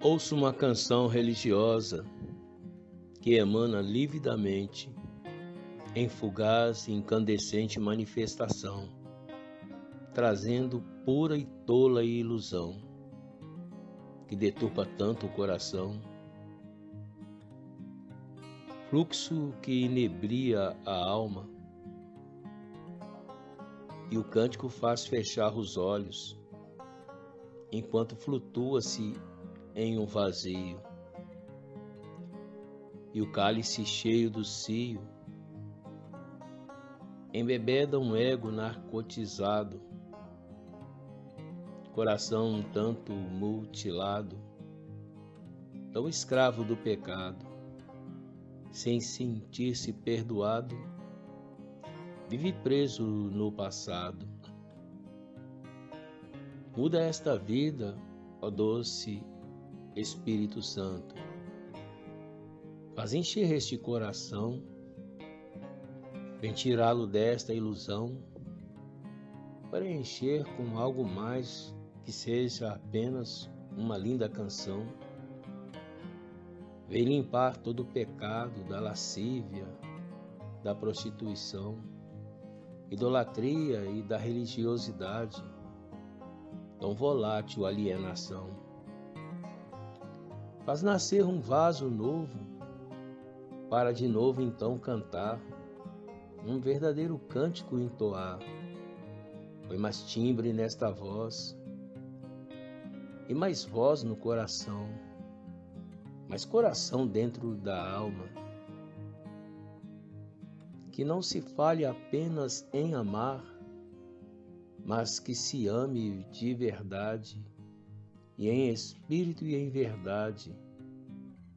Ouço uma canção religiosa que emana lividamente em fugaz e incandescente manifestação, trazendo pura e tola ilusão que deturpa tanto o coração, fluxo que inebria a alma, e o cântico faz fechar os olhos, enquanto flutua-se em um vazio. E o cálice cheio do cio embebeda um ego narcotizado, coração um tanto mutilado, tão escravo do pecado, sem sentir-se perdoado, vive preso no passado. Muda esta vida, ó doce Espírito Santo. Faz encher este coração, vem tirá-lo desta ilusão, para encher com algo mais que seja apenas uma linda canção. Vem limpar todo o pecado da lascívia, da prostituição, idolatria e da religiosidade, tão volátil alienação faz nascer um vaso novo, para de novo então cantar, um verdadeiro cântico entoar. Foi mais timbre nesta voz, e mais voz no coração, mais coração dentro da alma. Que não se fale apenas em amar, mas que se ame de verdade e em espírito e em verdade,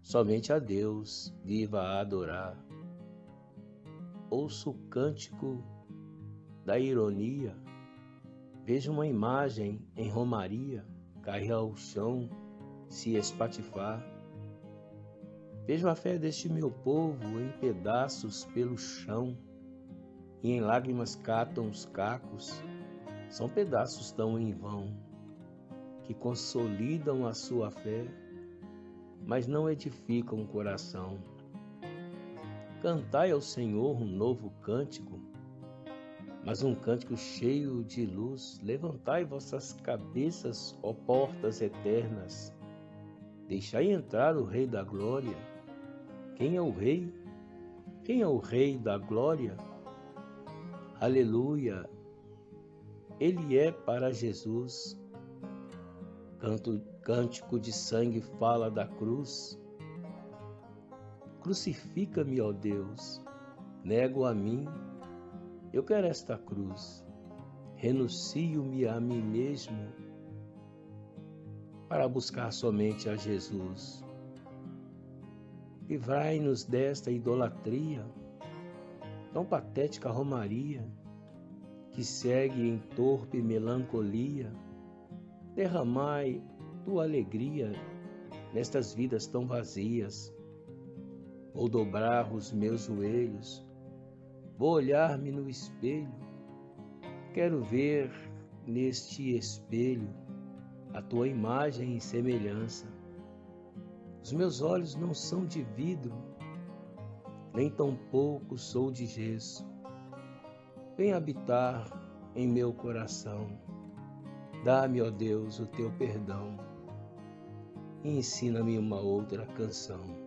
somente a Deus viva a adorar. Ouço o cântico da ironia, vejo uma imagem em romaria cair ao chão, se espatifar. Vejo a fé deste meu povo em pedaços pelo chão, e em lágrimas catam os cacos, são pedaços tão em vão que consolidam a sua fé, mas não edificam o coração. Cantai ao Senhor um novo cântico, mas um cântico cheio de luz. Levantai vossas cabeças, ó portas eternas. Deixai entrar o Rei da Glória. Quem é o Rei? Quem é o Rei da Glória? Aleluia! Ele é para Jesus Canto, cântico de sangue fala da cruz. Crucifica-me, ó Deus, nego a mim, eu quero esta cruz. Renuncio-me a mim mesmo para buscar somente a Jesus. Livrai-nos desta idolatria, tão patética romaria, que segue em torpe melancolia derramai tua alegria nestas vidas tão vazias. Vou dobrar os meus joelhos, vou olhar-me no espelho, quero ver neste espelho a tua imagem e semelhança. Os meus olhos não são de vidro, nem tampouco sou de gesso. Vem habitar em meu coração Dá-me, ó Deus, o teu perdão e ensina-me uma outra canção.